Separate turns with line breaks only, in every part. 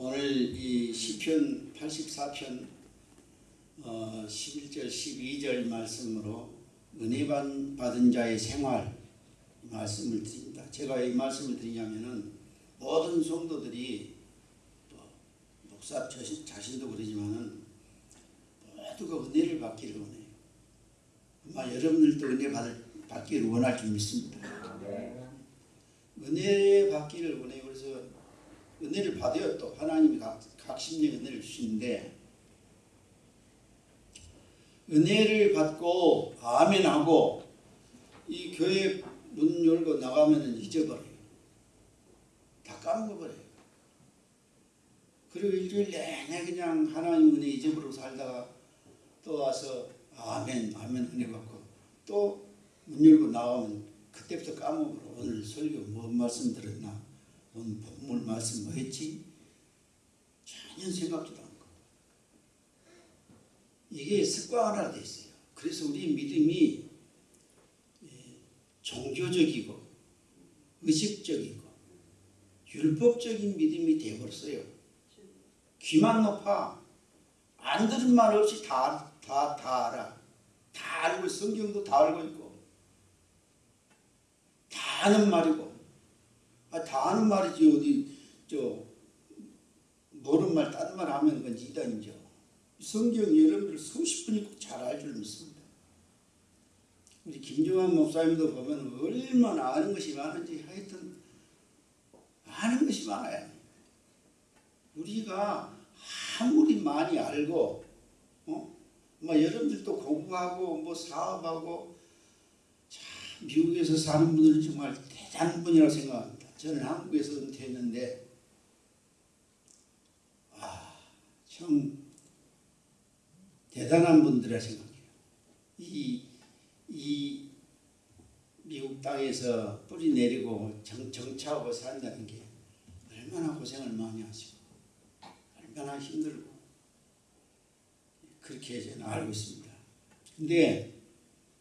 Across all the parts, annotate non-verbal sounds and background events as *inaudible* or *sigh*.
오늘 이 시편 84편 어, 11절 12절 말씀으로 은혜 받- 받은 자의 생활 말씀을 드립니다. 제가 이 말씀을 드리냐면은 모든 성도들이 또 목사 자신, 자신도 그러지만은 모두가 은혜를 받기를 원해요. 아마 여러분들도 은혜 받을, 받기를 원할 줄 믿습니다. 은혜 받기를 원해요. 그래서 은혜를 받아요. 또 하나님이 각, 각신의 은혜를 주시는데 은혜를 받고 아멘하고 이 교회 문 열고 나가면 잊어버려요. 다 까먹어버려요. 그리고 일주일 내내 그냥 하나님 은혜 잊어버리고 살다가 또 와서 아멘 아멘 은혜 받고 또 문 열고 나가면 그때부터 까먹어. 오늘 설교 뭔 말씀 들었나? 오늘 본문 말씀 뭐 했지? 전혀 생각도 안 하고. 이게 습관화되어 있어요. 그래서 우리 믿음이 예, 종교적이고 의식적이고 율법적인 믿음이 되어버렸어요. 귀만 높아. 안 들은 말 없이 다, 다, 다 알아. 다 알고 성경도 다 알고 있고 다 아는 말이고 아, 다 아는 말이지 어디 저 모르는 말 다른 말 하면 그건 이단이죠. 성경 여러분들 수십 분 읽고 잘 알 줄 믿습니다. 우리 김종환 목사님도 보면 얼마나 아는 것이 많은지 하여튼 아는 것이 많아요. 우리가 아무리 많이 알고 어? 뭐 여러분들도 공부하고 뭐 사업하고 참 미국에서 사는 분들은 정말 대단한 분이라고 생각합니다. 저는 한국에서 은퇴했는데 아, 참 대단한 분들이라 생각해요. 이, 이 미국 땅에서 뿌리 내리고 정, 정착하고 산다는 게 얼마나 고생을 많이 하시고 얼마나 힘들고 그렇게 저는 알고 있습니다. 근데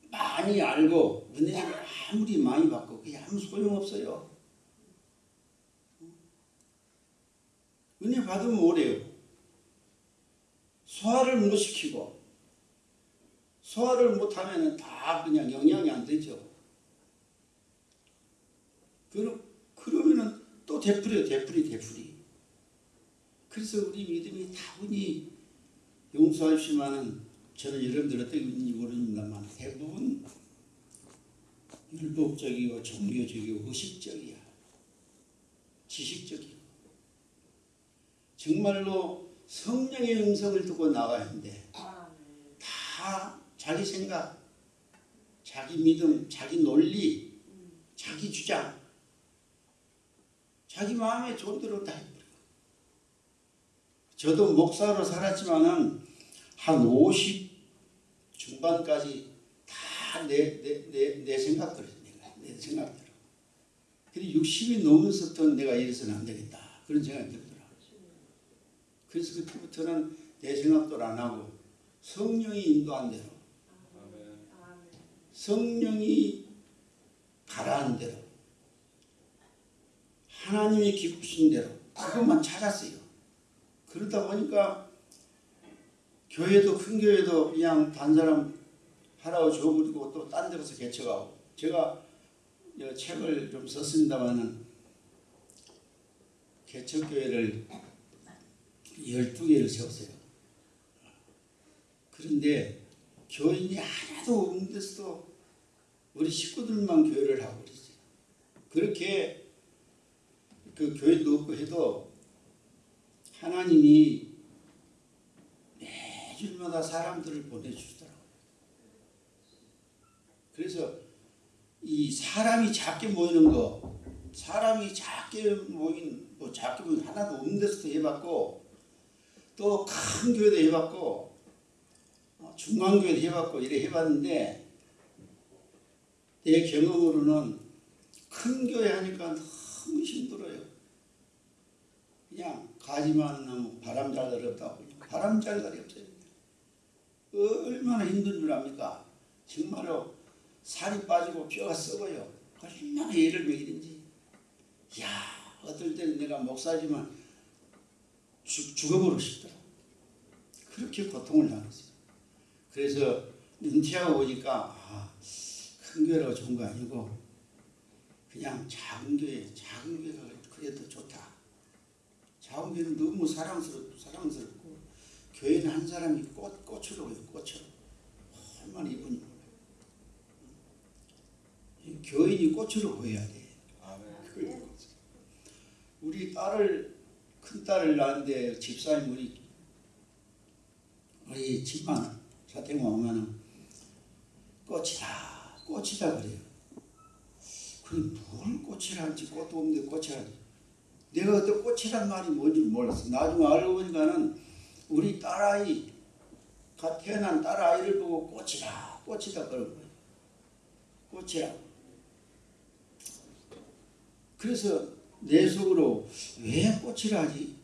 많이 알고 은혜를 아무리 많이 받고 그게 아무 소용없어요. 은혜 받으면 뭐래요? 소화를 못 시키고 소화를 못하면 다 그냥 영향이 안 되죠. 그러, 그러면은 또 되풀이요 되풀이 되풀이. 그래서 우리 믿음이 다분히 용서하시면은 저는 여러분들 어떻게 믿는지 모릅니다만 대부분 율법적이고 종교적이고 의식적이야. 지식적이고. 정말로 성령의 음성을 듣고 나가야 하는데 다 자기 생각, 자기 믿음, 자기 논리, 자기 주장, 자기 마음에 좋은 대로 다 해버려. 저도 목사로 살았지만은 한 50 중반까지 다 내 내 내 내 생각대로 내가 내 생각대로. 근데 60이 넘어서부터 내가 이래서는 안 되겠다 그런 생각이 들더라. 그래서 그때부터는 내 생각대로 안 하고 성령이 인도한 대로 성령이 가라한 대로 하나님이 기쁘신 대로 그것만 찾았어요. 그러다 보니까 교회도 큰 교회도 그냥 단 사람 하라고 줘버리고 또 딴 데 가서 개척하고 제가 이 책을 좀 썼습니다마는 개척교회를 12개를 세웠어요. 그런데 교인이 하나도 없는 데서도 우리 식구들만 교회를 하고 그랬어요. 그렇게 그 교회도 없고 해도 하나님이 매주마다 사람들을 보내주더라고요. 그래서 이 사람이 작게 모이는 거, 사람이 작게 모인, 뭐 작게 모인 하나도 없는 데서도 해봤고, 또 큰 교회도 해봤고, 어, 중간교회도 해봤고, 이래 해봤는데, 내 경험으로는 큰 교회 하니까 너무 힘들어요. 그냥 가지만 나무 바람 잘 어렵다고 바람 잘 날이 없어요. 얼마나 힘든 줄 압니까? 정말로 살이 빠지고 뼈가 썩어요. 얼마나 예를 먹이든지. 야 어떨 때는 내가 목사지만 죽, 죽어버리고 싶더라고. 그렇게 고통을 당했어요. 그래서 은퇴하고 보니까 아, 큰 교회가 좋은 거 아니고 그냥 작은 교회, 작은 교회가 그래도 좋다. 작은 교회는 너무 사랑스럽고 사랑스럽고 교회는 한 사람이 꽃, 꽃으로 해요, 꽃으로. 얼마나 이쁜지 몰라요. 이 교인이 꽃으로 보여야 돼. 그걸 꽃. 우리 딸을 큰 딸을 낳았는데 집사님 우리 우리 집만 사택만 오면은 꽃이다 꽃이다 그래요. 그럼 뭘 꽃이랄지 꽃도 없는데 꽃이랄지 내가 그때 꽃이란 말이 뭔지 몰랐어. 나중에 알고 보니까는 우리 딸아이 갓 태어난 딸아이를 보고 꽃이다 꽃이다 그런 거예요. 꽃이라고. 그래서 내 속으로 왜 꽃이라지?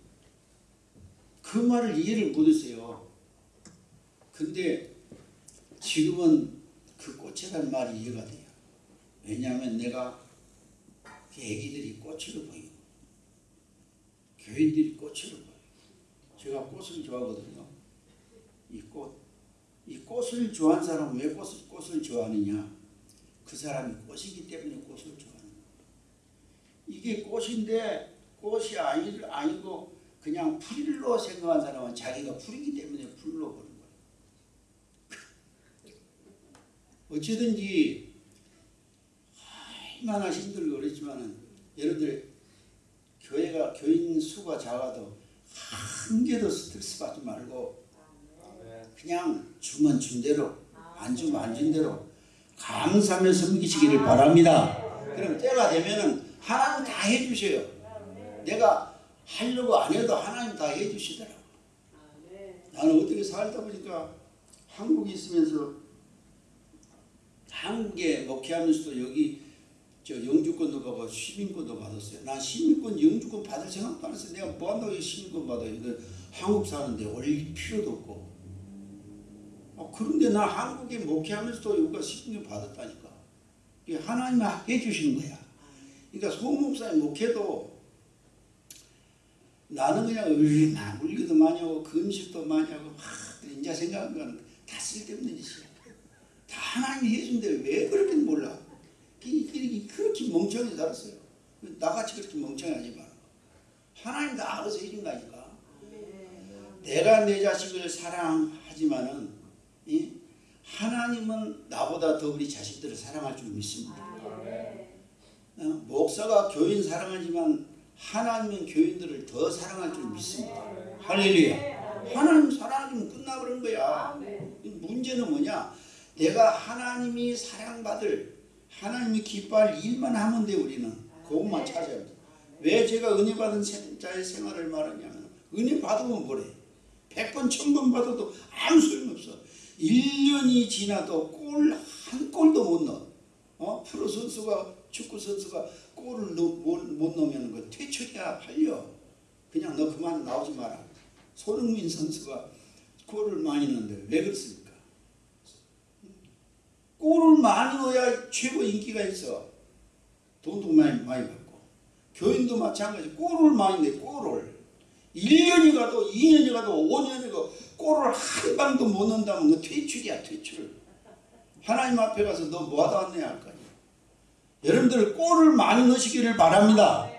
그 말을 이해를 못했어요. 근데 지금은 그 꽃이라는 말이 이해가 돼요. 왜냐하면 내가 그 애기들이 꽃으로 보이고 교인들이 꽃으로 보여요. 제가 꽃을 좋아하거든요. 이 꽃. 이 꽃을 좋아하는 사람은 왜 꽃을, 꽃을 좋아하느냐? 그 사람이 꽃이기 때문에 꽃을 거예요. 이게 꽃인데 꽃이 아니, 아니고 그냥 풀로 생각한 사람은 자기가 풀이기 때문에 풀로 보는 거예요. *laughs* 어찌든지 얼마나 힘들고 그랬지만은 여러분들 교회가 교인 수가 작아도 한 개도 스트레스 받지 말고 그냥 주면 준 대로 안 주면 안 준 대로 감사하며 섬기시기를 바랍니다. 그럼 때가 되면은 하나님 다 해주셔요. 내가 하려고 안 해도 하나님 다 해주시더라고. 나는 어떻게 살다 보니까 한국에 있으면서 한국에 목회하면서도 여기 저 영주권도 받고 시민권도 받았어요. 난 시민권, 영주권 받을 생각도 안 했어요. 내가 뭐 한다고 시민권 받아요. 이거 한국 사는데 올릴 필요도 없고. 아, 그런데 나 한국에 목회하면서도 여기가 시민권 받았다니까. 이게 하나님이 해주시는 거야. 그러니까 소목사님 목회도 나는 그냥 얼마 물기도 많이 하고 금식도 많이 하고 막 이제 생각하는 거는 다 쓸데없는 짓이야. 다 하나님이 해준데 왜 그렇게 몰라? 그렇게 멍청하게 살았어요. 나같이 그렇게 멍청하지 마. 하나님 다 알아서 해준다니까. 내가 내 자식을 사랑하지만은 이? 하나님은 나보다 더 우리 자식들을 사랑할 줄 믿습니다. 어, 목사가 교인 사랑하지만 하나님은 교인들을 더 사랑할 줄 믿습니다. 할렐루야. 하나님 사랑하면 끝나버린 거야. 문제는 뭐냐? 내가 하나님이 사랑받을 하나님이 기뻐할 일만 하면 돼 우리는 그것만 찾아야 돼. 왜 제가 은혜 받은 자의 생활을 말하냐면 은혜 받으면 뭐래? 백번 천번 받아도 아무 소용없어. 1년이 지나도 골 한 골도 못 넣어. 어? 프로 선수가 축구 선수가 골을 넣, 못, 못 넣으면 그 퇴출이야 팔려. 그냥 너 그만 나오지 마라. 손흥민 선수가 골을 많이 넣는데 왜 그렇습니까? 골을 많이 넣어야 최고 인기가 있어. 돈도 많이, 많이 받고. 교인도 마찬가지. 골을 많이 내, 골을. 1년이 가도 2년이 가도 5년이 가도 골을 한 방도 못 넣는다면 너 퇴출이야, 퇴출. 하나님 앞에 가서 너 뭐하다 왔냐 할거 아니야. 여러분들 골을 많이 넣으시기를 바랍니다.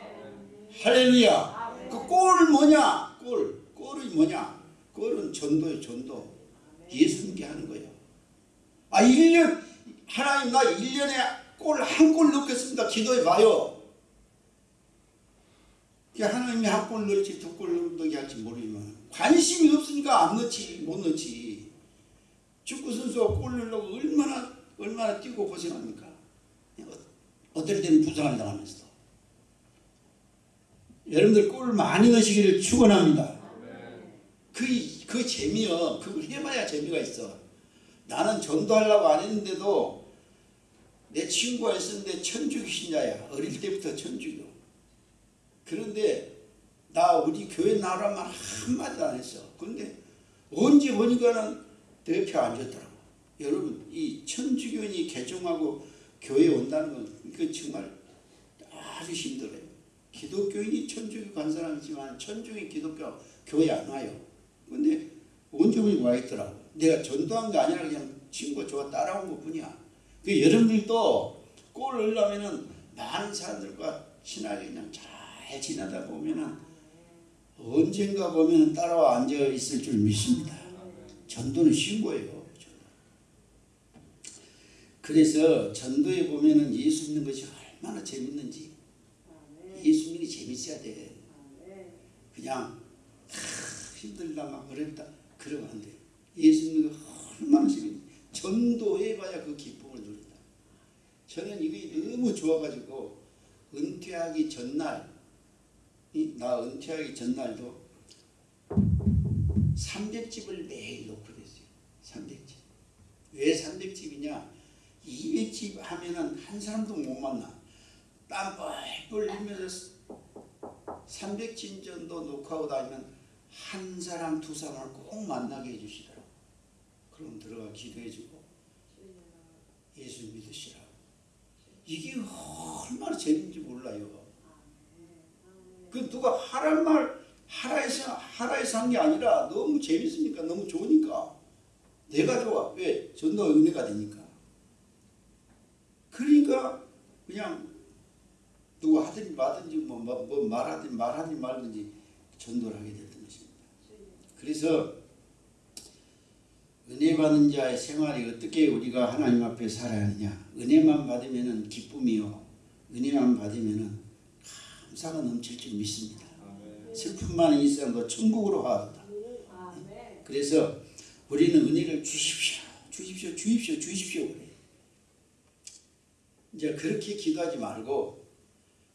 할렐루야. 그골 뭐냐? 골. 골이 뭐냐? 골은 전도예요, 전도. 예수님께 하는 거예요. 아, 1년, 하나님 나 1년에 골 한 골 넣겠습니다. 기도해 봐요. 하나님이 한 골 넣을지 두 골 넣게 할지 모르지만 관심이 없으니까 안 넣지 못 넣지. 축구 선수가 골 넣으려고 얼마나 얼마나 뛰고 고생합니까? 어떨 때는 부상을 당하면서도. 여러분들 골을 많이 넣으시기를 축원합니다. 그, 그 재미요. 그걸 해봐야 재미가 있어. 나는 전도하려고 안 했는데도 내 친구가 있었는데 천주교 신자야. 어릴 때부터 천주교. 그런데 나 우리 교회 나오란 말 한마디도 안 했어. 근데 언제 보니까는 내 옆에 앉았더라고. 여러분 이 천주교인이 개종하고 교회 온다는 건 이건 정말 아주 힘들어요. 기독교인이 천주교 간 사람이지만 천주교 기독교 교회 안 와요. 근데 원주민이 와 있더라고. 내가 전도한 게 아니라 그냥 친구가 저가 따라온 것 뿐이야. 그 여러분들도 꼴을 넣으면은 많은 사람들과 친하게 그냥 잘 지내다 보면은 언젠가 보면은 따라와 앉아 있을 줄 믿습니다. 전도는 쉬운 거예요. 그래서 전도에 보면은 예수 믿는 것이 얼마나 재밌는지 예수 믿는 게 재밌어야 돼. 그냥 아, 힘들다 막 어렵다 그러면 안 돼. 예수 믿는 거 얼마나 재밌는지 전도해봐야 그 기쁨을 누린다. 저는 이게 너무 좋아가지고 은퇴하기 전날 이- 나 은퇴하기 전날도 300집을 매일 놓고 됐어요. 300집. 왜 300집이냐? 200집 하면은 한 사람도 못 만나. 땀 뻘뻘 흘리면서 300집 정도 녹화하고 다니면 한 사람 두 사람을 꼭 만나게 해주시더라고. 그럼 들어가 기도해주고 예수 믿으시라고. 이게 얼마나 재밌는지 몰라요. 그 누가 하란 말 하라 해서 하라 해서 한 게 아니라 너무 재밌으니까 너무 좋으니까 내가 좋아 왜 전도 은혜가 되니까 그러니까 그냥 누가 하든지 마든지 뭐, 뭐, 뭐 말하든 말하든 말든지 전도를 하게 됐던 것입니다. 그래서 은혜 받는 자의 생활이 어떻게 우리가 하나님 앞에 살아야 하느냐 은혜만 받으면은 기쁨이요 은혜만 받으면은 감사가 넘칠 줄 믿습니다. 슬픔만 있어도 천국으로 가다. 그래서 우리는 은혜를 주십시오, 주십시오, 주십시오, 주십시오. 이제 그렇게 기도하지 말고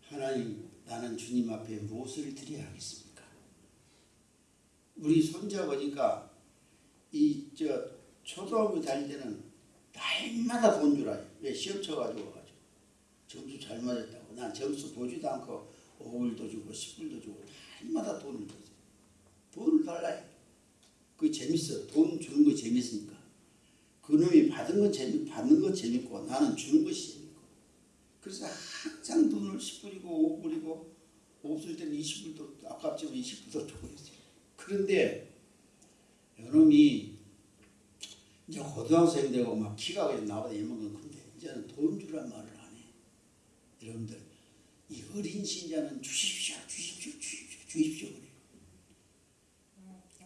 하나님 나는 주님 앞에 무엇을 드려야 하겠습니까? 우리 손자 보니까 이 저 초등학교 다닐 때는 날마다 돈 주라. 왜 시험 쳐가지고 와가지고 점수 잘 맞았다고. 난 점수 보지도 않고 5불도 주고 10불도 주고 날마다 돈을 줬어요. 돈을 달라요. 그게 재밌어. 돈 주는 거 재밌으니까. 그놈이 받은 건 재밌, 받는 건 재밌고 나는 주는 것이. 그래서 항상 돈을 10불이고 5불이고 없을 때는 20불도 아깝지만 20불도 주고 있어요. 그런데 요놈이 이제 고등학생 되고 막 키가 나보다 이만큼 큰데 이제는 돈 주란 말을 안 해. 여러분들 이 어린 신자는 주십시오, 주십시오, 주십시오, 주십시오 그래요.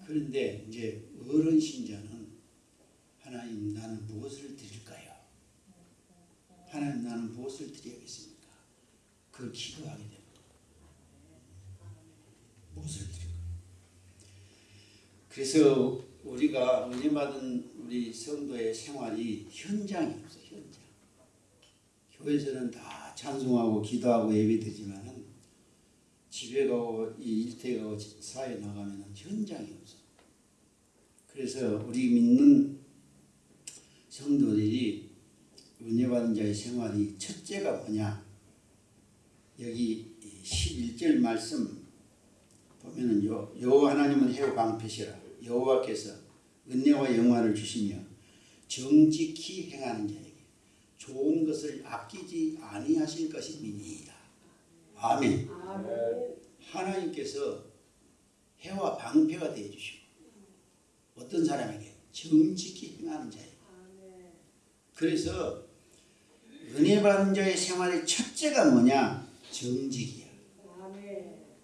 그런데 이제 어른 신자는 하나님 나는 무엇을 드릴까요? 하나님 나는 무엇을 드려야겠습니까? 그걸 기도하게 됩니다. 무엇을 드릴까요? 그래서 우리가 은혜 받은 우리 성도의 생활이 현장이 없어 현장. 교회에서는 다 찬송하고 기도하고 예배드리지만은 집에 가고 이 가고 사회 나가면은 현장이 없어. 그래서 우리 믿는 성도들이 은혜 받은 자의 생활이 첫째가 뭐냐? 여기 11절 말씀 보면은 요 여호와 하나님은 해오 방패시라 여호와께서 은혜와 영화를 주시며 정직히 행하는 자에게 좋은 것을 아끼지 아니하실 것임이니이다. 아멘. 하나님께서 해와 방패가 되어 주시고 어떤 사람에게 정직히 행하는 자에게 그래서 은혜 받은 자의 생활의 첫째가 뭐냐? 정직이야.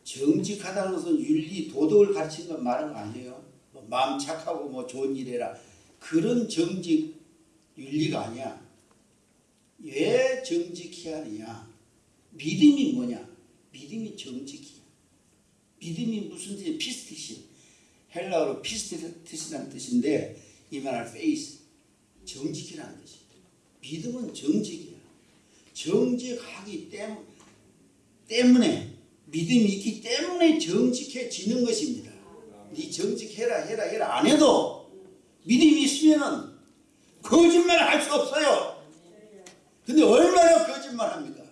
정직하다는 것은 윤리, 도덕을 가르치는 건 말은 아니에요. 뭐 마음 착하고 뭐 좋은 일 해라. 그런 정직, 윤리가 아니야. 왜 정직해야 하느냐? 믿음이 뭐냐? 믿음이 정직이야. 믿음이 무슨 뜻이야? πίστις. 헬라어로 πίστις라는 뜻인데 이 말은 faith. 정직이라는 뜻이야. 믿음은 정직이야. 정직하기 때문, 때문에 믿음이 있기 때문에 정직해지는 것입니다. 네 정직해라 해라 해라 안 해도 믿음이 있으면은 거짓말 할 수 없어요. 근데 얼마나 거짓말 합니까?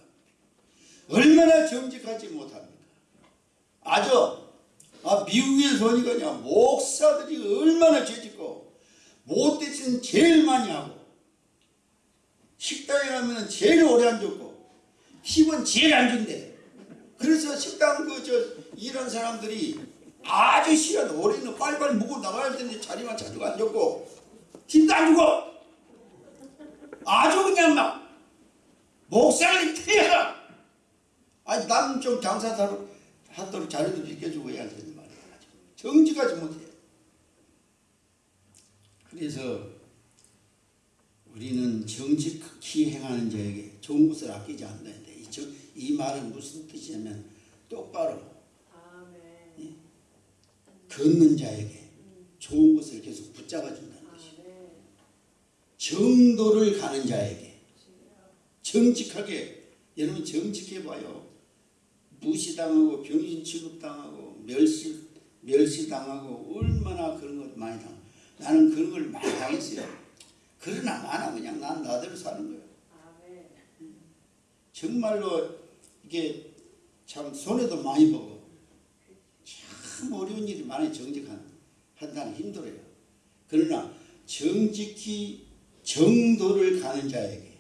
얼마나 정직하지 못합니까? 아주 아, 보니까 그냥 목사들이 얼마나 죄짓고 못되신 제일 많이 하고 식당에 가면 제일 오래 앉았고 팁은 제일 안 준대. 그래서 식당 그저 이런 사람들이 아주 시간 올해는 빨리빨리 먹고 나가야 되는데 자리만 자주 앉았고 힘도 안 주고 아주 그냥 막 목살이 태어나 아니 나는 좀 장사하도록 하도록 자리도 비켜주고 해야 되는 말이야. 정직하지 못해. 그래서 우리는 정직히 행하는 자에게 좋은 것을 아끼지 않는데 이, 정- 이 말은 무슨 뜻이냐면 똑바로
아멘.
걷는 자에게 좋은 것을 계속 붙잡아 준다는 것이요.
아멘.
정도를 가는 자에게 정직하게 여러분 정직해 봐요. 무시당하고 병신 취급당하고 멸시 멸시당하고 얼마나 그런 것 많이 당. 나는 그런 걸 많이 당했어요. 그러나 많아 그냥 난 나대로 사는 거예요.
아멘.
정말로 이게 참 손해도 많이 보고 참 어려운 일이 많이 정직한 한다는 힘들어요. 그러나 정직히 정도를 가는 자에게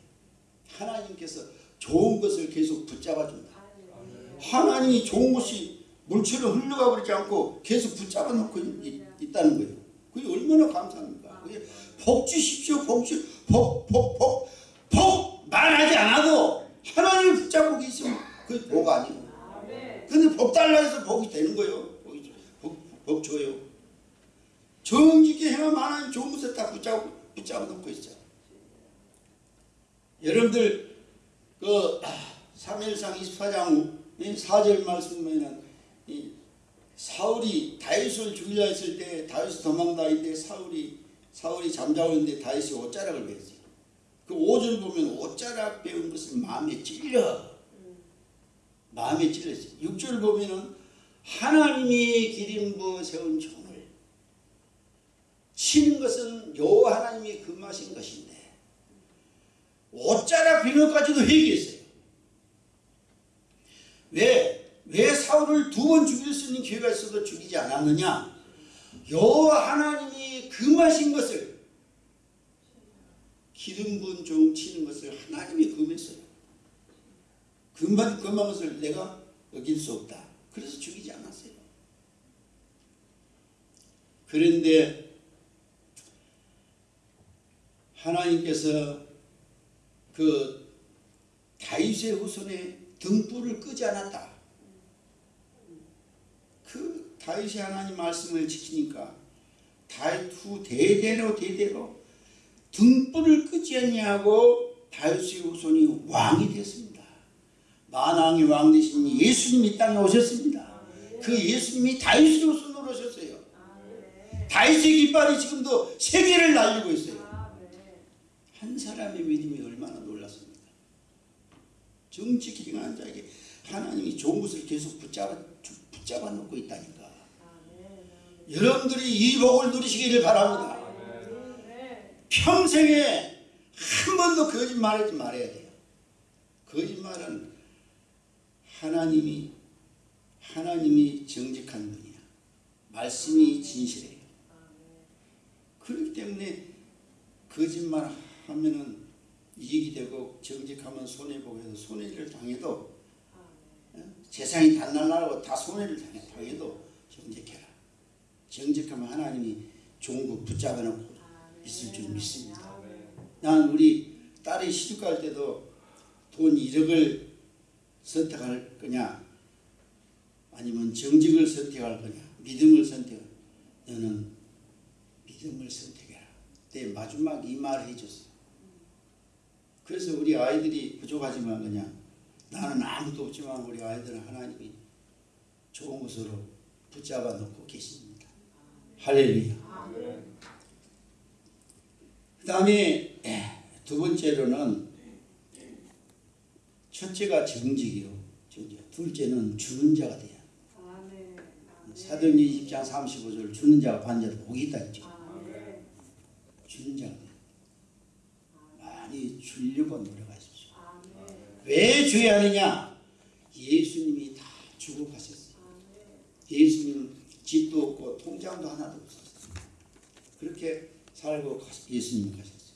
하나님께서 좋은 것을 계속 붙잡아 준다.
할렐루야.
하나님이 좋은 것이 물처럼 흘러가 버리지 않고 계속 붙잡아 놓고 있, 있다는 거예요. 그게 얼마나 감사합니까? 그게 복 주십시오. 복 주, 복, 복, 복, 복 말하지 않아도 하나님이 붙잡고 계시면 그게 복.
아멘.
근데 복 달라 해서 복이 되는 거예요. 복이, 복, 복 줘요. 정직히 행하면 하나님 좋은 것을 다 붙잡고, 붙잡아 놓고 있어요. 여러분들, 그, 3일상 24장 4절 말씀에는 이 사울이 다윗을 죽이려 했을 때 다윗이 도망다니는데 사울이 사울이 잠자고 있는데 다윗이 옷자락을 배웠어요. 그 5절 보면 옷자락 배운 것을 마음에 찔려. 마음에 찔렸어요. 6절 보면은 하나님이 기름부어 세운 종을 치는 것은 여호와 하나님이 금하신 것인데 옷자락 비너까지도 회개했어요. 왜? 왜 사울을 두 번 죽일 수 있는 기회가 있어도 죽이지 않았느냐? 여호와 하나님이 금하신 것을 기름 부은 종 치는 것을 하나님이 금했어요. 금한 금한 것을 내가 어길 수 없다. 그래서 죽이지 않았어요. 그런데 하나님께서 그 다윗의 후손에 등불을 끄지 않았다. 그 다윗이 하나님 말씀을 지키니까 다윗 후 대대로 대대로 등불을 끄지 않냐고 다윗의 후손이 왕이 됐습니다. 만왕의 왕 되신 예수님이 이 땅에 오셨습니다. 그 예수님이 다윗의 후손으로 오셨어요. 다윗의 깃발이 지금도 세계를 날리고 있어요. 한 사람의 믿음이 얼마나 놀랐습니까? 정직히 행하는 자에게 하나님이 좋은 것을 계속 붙잡아, 붙잡아 놓고 있다니까. 여러분들이 이 복을 누리시기를 바랍니다. 평생에 한 번도 거짓말하지 말아야 돼요. 거짓말은 하나님이 하나님이 정직한 분이야. 말씀이 진실해요. 그렇기 때문에 거짓말 하면은 이익이 되고 정직하면 손해 보고 해서 손해를 당해도 어? 세상이 단날나라고 다 손해를 당해 당해도 정직해라. 정직하면 하나님이 좋은 거 붙잡아 놓고 있을 줄 믿습니다. 난 우리 딸이 시집 갈 때도 돈 1억을 선택할 거냐 아니면 정직을 선택할 거냐 믿음을 선택 너는 믿음을 선택해라. 내 마지막 이 말을 해줬어. 그래서 우리 아이들이 부족하지만 그냥 나는 아무도 없지만 우리 아이들은 하나님이 좋은 것으로 붙잡아 놓고 계십니다 할렐루야 그 다음에 두 번째로는 첫째가 정직이요. 정직. 둘째는 주는 자가.
아멘.
사도행전 20장 35절 주는 자가 반자로 복이 있다 했죠. 주는 자가. 많이 주려고 노력하십시오. 왜 줘야 하느냐? 예수님이 다 주고 가셨어요.
아멘.
예수님은 집도 없고 통장도 하나도 없었어요. 그렇게 살고 예수님 가셨어요.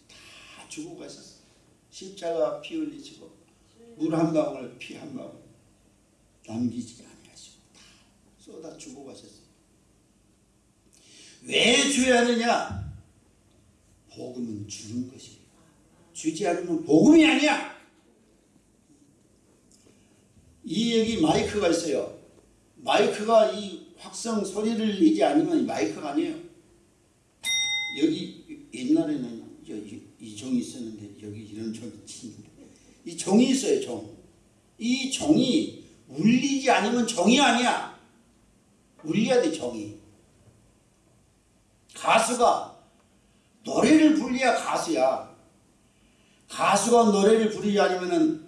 다 주고 가셨어요. 십자가 피 흘리시고 물 한 방울 피 한 방울 남기지 아니하시고 다 쏟아 주고 가셨어요. 왜 줘야 하느냐? 복음은 주는 것이에요. 주지 않으면 복음이 아니야. 이 여기 마이크가 있어요. 마이크가 이 확성 소리를 내지 않으면 이 마이크가 아니에요. 여기 옛날에는 이, 이 종이 있었는데 여기 이런 종이 있는데 이 종이 있어요 종. 이 종이 울리지 않으면 종이 아니야. 울려야 돼 종이. 가수가 노래를 불려야 가수야. 가수가 노래를 부르지 않으면은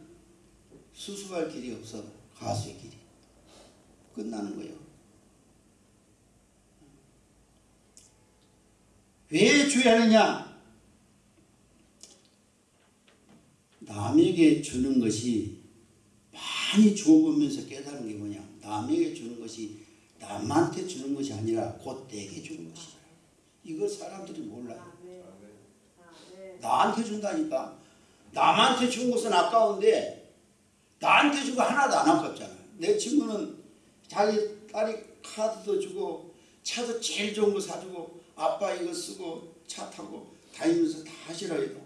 수습할 길이 없어 가수의 길이 끝나는 거예요. 왜 줘야 하느냐? 남에게 주는 것이 많이 주어보면서 깨달은 게 뭐냐? 남에게 주는 것이 남한테 주는 것이 아니라 곧 내게 주는 것이다. 이걸 사람들이 몰라요. 나한테 준다니까. 남한테 준 것은 아까운데 나한테 주고 하나도 안 아깝잖아. 내 친구는 자기 딸이 카드도 주고 차도 제일 좋은 거 사주고 아빠 이거 쓰고 차 타고 다니면서 다 하시라 해도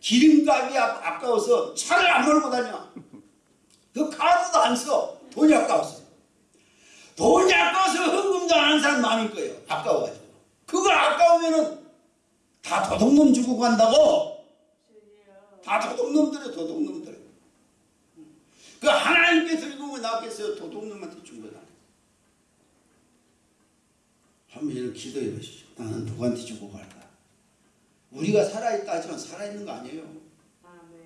기름값이 아- 아까워서 차를 안 몰고 다녀. 그 카드도 안 써. 돈이 아까워서. 돈이 아까워서 헌금도 안 하는 사람 많을 거예요. 아까워가지고. 그거 아까우면은 다 도둑놈 주고 간다고. 다 도둑놈들이에요 도둑놈들 그 하나님께서 읽으면 나겠어요 도둑놈한테 준 거다 한번 이렇게 기도해 보시죠 나는 누구한테 주고 갈까 우리가 살아있다 하지만 살아있는 거 아니에요.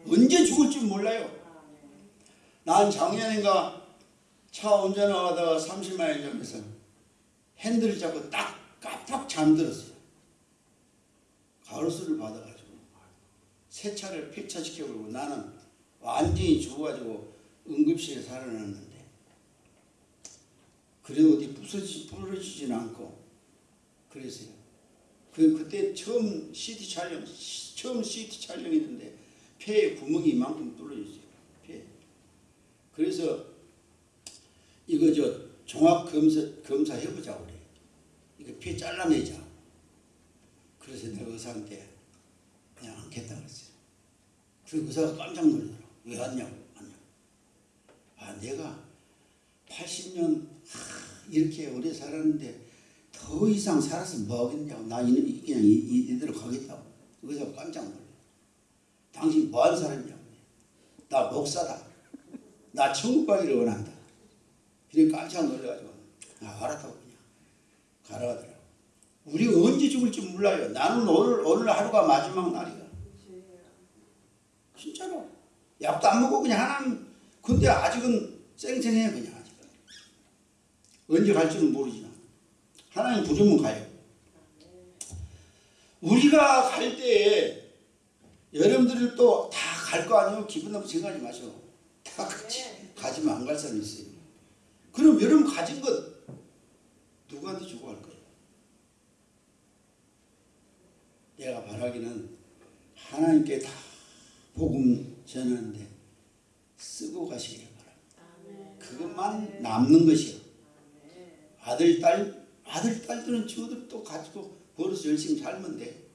언제 죽을지 몰라요. 난 작년인가 차 운전하다가 30마일 전에서 핸들을 잡고 딱 깜빡 잠들었어요 가로수를 받아가지고 새 차를 폐차시켜버리고 나는 완전히 죽어가지고 응급실에 살아났는데 그래도 어디 부서지, 부러지진 않고 그랬어요. 그, 그때 처음 CT 촬영, 시- 처음 CT 촬영했는데 폐에 구멍이 이만큼 뚫려있어요. 폐. 그래서 이거 저 종합 검사, 검사 해보자 그래. 이거 폐 잘라내자. 그래서 내가 의사한테 그냥 않겠다 그랬어요. 그 의사가 깜짝 놀라더라고. 왜 왔냐고. 아, 내가 80년 이렇게 오래 살았는데 더 이상 살아서 뭐 하겠냐고. 나 이, 이- 그냥 이, 이, 이대로 가겠다고. 의사가 깜짝 놀라. 당신 뭐 하는 사람이냐고. 나 목사다. 나 천국 가기를 원한다. 그래 깜짝 놀라가지고 아, 알았다고 그냥 가라 하더라고. 우리 언제 죽을지 몰라요. 나는 오늘 오늘 하루가 마지막 날이야. 진짜로. 약도 안 먹고 그냥 하나님 근데 아직은 쌩쌩해 그냥 아직은. 언제 갈지는 모르지만 하나님 부르면 가요. 우리가 갈 때에 여러분들이 또다 갈 거 아니에요? 기분 나쁘게 생각하지 마시고 다 같이 가지면 안 갈 사람이 있어요. 그럼 여러분 가진 것 누구한테 주고 갈 거예요? 내가 바라기는 하나님께 다 복음 전하는데 쓰고 가시길 바랍니다. 그것만 남는 것이요. 아들, 딸, 아들, 딸들은 저들 또 가지고 벌어서 열심히 살면 돼.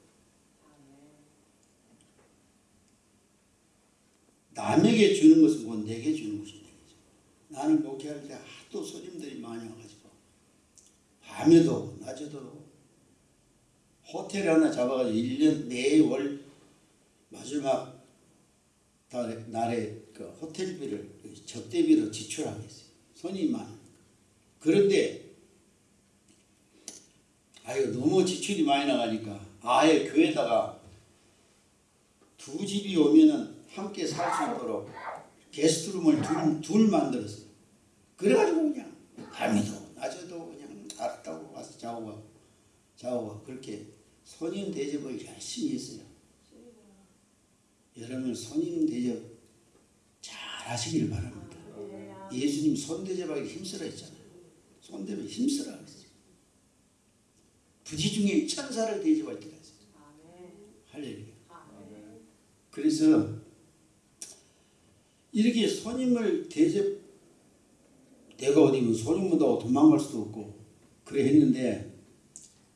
남에게 주는 것은 곧 내게 주는 되겠죠. 나는 목회할 때 하도 손님들이 많이 와가지고 밤에도 낮에도 호텔 하나 잡아가지고 1년 내월 마지막 달에, 날에 그 호텔비를 접대비로 지출하겠어요. 손님이 많으니까. 그런데 아유 너무 지출이 많이 나가니까 아예 교회다가 두 집이 오면은 함께 살 수 있도록 게스트룸을 둘, 둘 만들었어요. 그래가지고 그냥 밤에도 낮에도 그냥 알았다고 와서 자고 가고 자고 가고 그렇게 손님 대접을 열심히 했어요. 여러분 손님 대접 잘 하시길 바랍니다.
아멘.
예수님 손 대접하기 힘쓰라 했잖아요. 손 대접 힘쓰라. 부지 중에 천사를 대접할 때가 있어요.
아멘.
할렐루야.
아멘.
그래서 이렇게 손님을 대접 내가 어디면 소리 못하고 도망갈 수도 없고 그래 했는데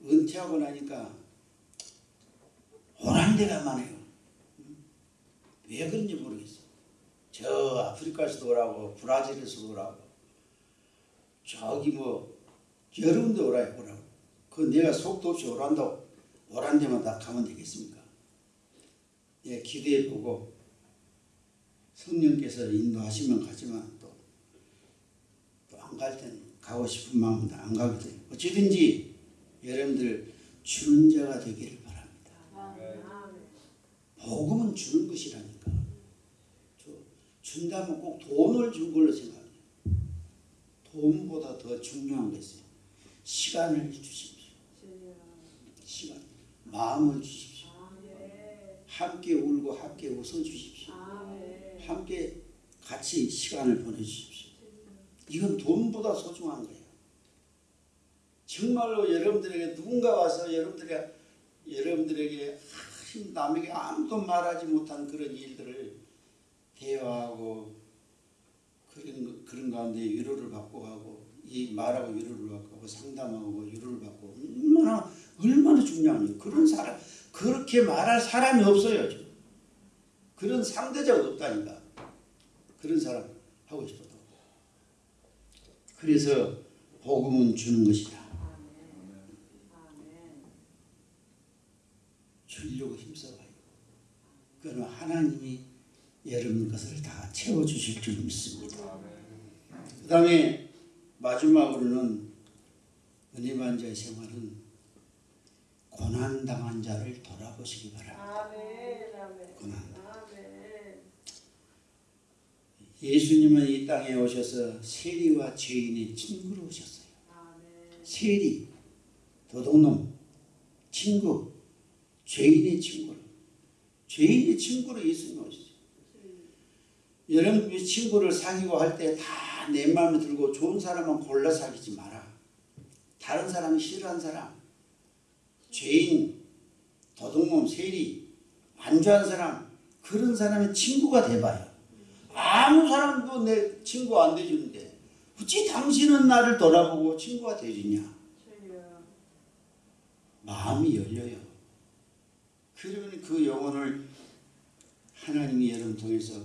은퇴하고 나니까 오란 데가 많아요. 왜 그런지 모르겠어. 저 아프리카에서도 오라고 브라질에서도 오라고 저기 뭐 군데 오라고 오라고 그 내가 속도 없이 오란다고 오란 데만 다 가면 되겠습니까? 예, 기대해 보고 성령께서 인도하시면 가지만 또또안갈 때는 가고 싶은 마음도 안 가게 돼요. 어찌든지 여러분들 주는 자가 되기를 바랍니다. 복음은 주는 것이라니까. 저, 준다면 꼭 돈을 준 걸로 생각해요. 돈보다 더 중요한 게 있어요. 시간을 주십시오. 시간. 마음을 주십시오.
아멘.
함께 울고 함께 웃어 주십시오.
아멘.
함께 같이 시간을 보내주십시오. 이건 돈보다 소중한 거예요. 정말로 여러분들에게 누군가 와서 여러분들에게 여러분들에게 하, 남에게 아무도 말하지 못한 그런 일들을 대화하고 그런 거- 그런 가운데 위로를 받고 하고 이 말하고 위로를 받고 하고 상담하고 위로를 받고 얼마나 얼마나 중요하니 그런 사람 그렇게 말할 사람이 없어요. 지금. 그런 상대자가 없다니까. 그런 사람 하고 싶어도. 그래서 복음은 주는 것이다. 주려고 힘써봐요. 그러면 하나님이 여러분 것을 다 채워주실 줄 믿습니다. 그 다음에 마지막으로는 은혜반자의 생활은 고난당한 자를 돌아보시기 바랍니다.
아멘. 아멘.
고난.
아멘.
예수님은 이 땅에 오셔서 세리와 죄인의 친구로 오셨어요.
아멘.
세리, 도둑놈, 친구, 죄인의 친구로. 죄인의 친구로 예수님 오셨어요. 여러분이 친구를 사귀고 할 때 다 내 마음에 들고 좋은 사람만 골라 사귀지 마라. 다른 사람이 싫어하는 사람, 죄인, 도둑놈, 세리, 안 좋아하는 사람 그런 사람의 친구가 돼봐요. 아무 사람도 내 친구 안 돼주는데 어찌 당신은 나를 돌아보고 친구가 돼주냐?
주여.
마음이 열려요. 그러면 그 영혼을 하나님이 여러분 통해서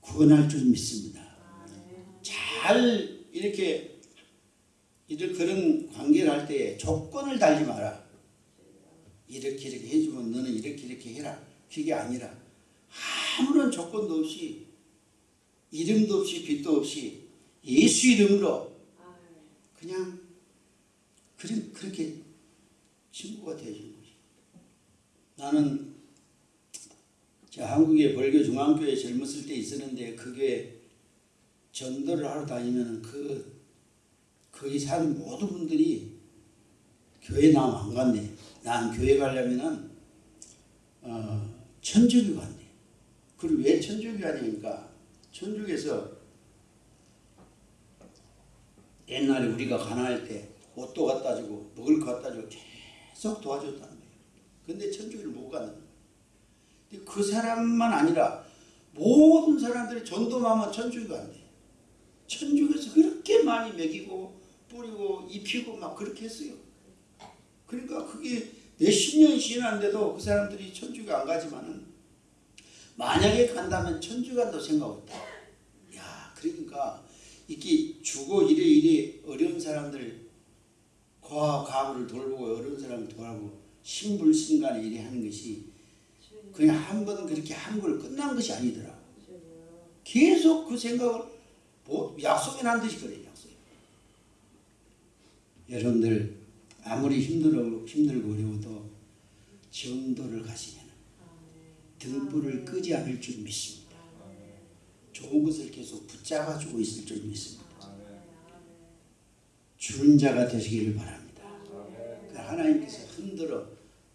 구원할 줄 믿습니다.
아멘.
잘 이렇게 이들 그런 관계를 할때 조건을 달지 마라. 이렇게 이렇게 해주면 너는 이렇게 이렇게 해라. 그게 아니라 아무런 조건도 없이 이름도 없이 빛도 없이 예수 이름으로. 그냥 그런 그렇게 친구가 되어주는 거지. 나는 저 한국의 벌교 중앙교회 젊었을 때 있었는데 그게 전도를 하러 다니면 그 거기 사는 모든 분들이 교회 나면 안 간대. 난 교회 가려면은 어, 천주교 간대. 그리고 왜 천주교 가냐니까 천주교에서 옛날에 우리가 가난할 때 옷도 갖다 주고 먹을 거 갖다 주고 계속 도와줬다는 거예요. 근데 천주교를 못 가는 거예요. 근데 그 사람만 아니라 모든 사람들이 전도하면 천주교가 안 돼. 천주교에서 그렇게 많이 먹이고 뿌리고 입히고 막 그렇게 했어요. 그러니까 그게 몇십 년이 지났는데도 그 사람들이 천주교 안 가지만은 만약에 간다면 천주 간다고 생각 없다. 야, 그러니까 이렇게 주고 이래 이래 어려운 사람들 고아 가부를 돌보고 어려운 사람을 돌보고 신불신간에 이래 하는 것이. 그냥 한 번 그렇게 한 걸 끝난 것이 아니더라. 계속 그 생각을 뭐 약속이 난 듯이 그래 약속. 여러분들 아무리 힘들어 힘들고 어려워도 정도를 가시면. 등불을 끄지 않을 줄 믿습니다. 좋은 것을 계속 붙잡아주고 있을 줄 믿습니다. 주는 자가 되시기를 바랍니다. 그 하나님께서 흔들어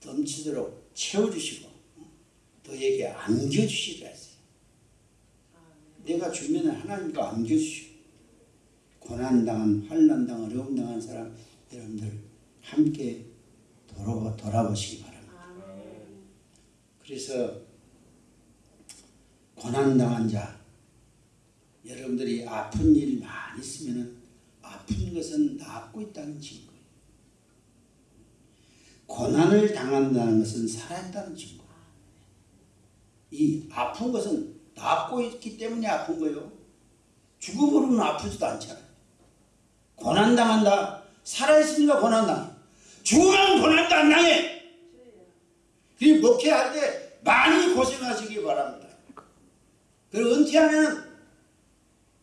넘치도록 채워주시고 너에게 안겨주시라 했어요. 내가 주면 하나님과 안겨주시고 고난당한 환난당한 어려움당한 사람 여러분들 함께 돌아보, 돌아보시기 바랍니다. 그래서 고난당한 자 여러분들이 아픈 일 많이 있으면 아픈 것은 낫고 있다는 증거예요. 고난을 당한다는 것은 살아있다는 증거. 이 아픈 것은 낫고 있기 때문에 아픈 거예요. 죽어버리면 아프지도 않잖아요. 고난 당한다. 살아있으니까 고난 당해. 죽으면 고난도 안 당해. 이 목회할 때 많이 고생하시기 바랍니다. 그리고 은퇴하면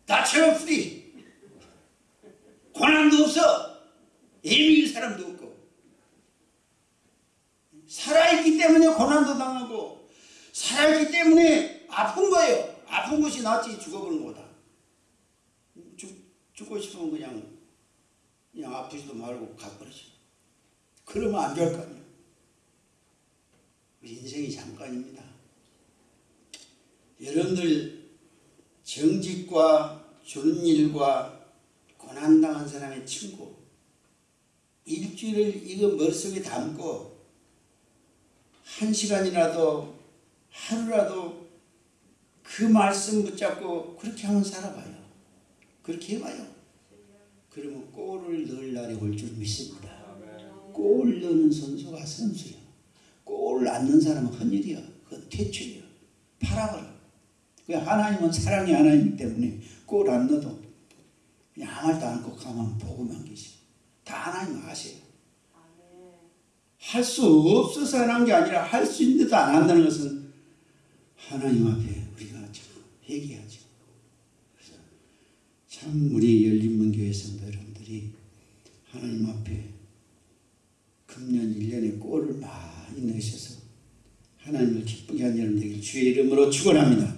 나처럼 free. 고난도 없어. 예민한 사람도 없고. 살아있기 때문에 고난도 당하고 살아있기 때문에 아픈 거예요. 아픈 것이 낫지 죽어버린 거다. 죽, 죽고 싶으면 그냥 그냥 아프지도 말고 가버리죠. 그러면 안 될 거 아니에요. 인생이 잠깐입니다. 여러분들 정직과 주는 일과 고난당한 사람의 친구 일주일을 이거 머릿속에 담고 한 시간이라도 하루라도 그 말씀 붙잡고 그렇게 한번 살아봐요. 그렇게 해봐요. 그러면 골을 넣을 날이 올 줄 믿습니다. 골 넣는 선수가 선수야. 골안 넣는 사람은 헌일이야. 그건 퇴출이야. 팔아버려. 그 하나님은 사랑의 하나님이기 때문에 골 안 넣어도 그냥 아무 말도 않고 가만 보고만 계시. 다 하나님 아세요. 할 수 없어서 안한게 아니라 할 수 있는데도 안 한다는 것은 하나님 앞에 우리가 참 회개하죠. 참 우리 열린문교회 성도 여러분들이 하나님 앞에 금년 1년에 꼴을 많이 내셔서 하나님을 기쁘게 하는 여러분 되길 주의 이름으로 축원합니다.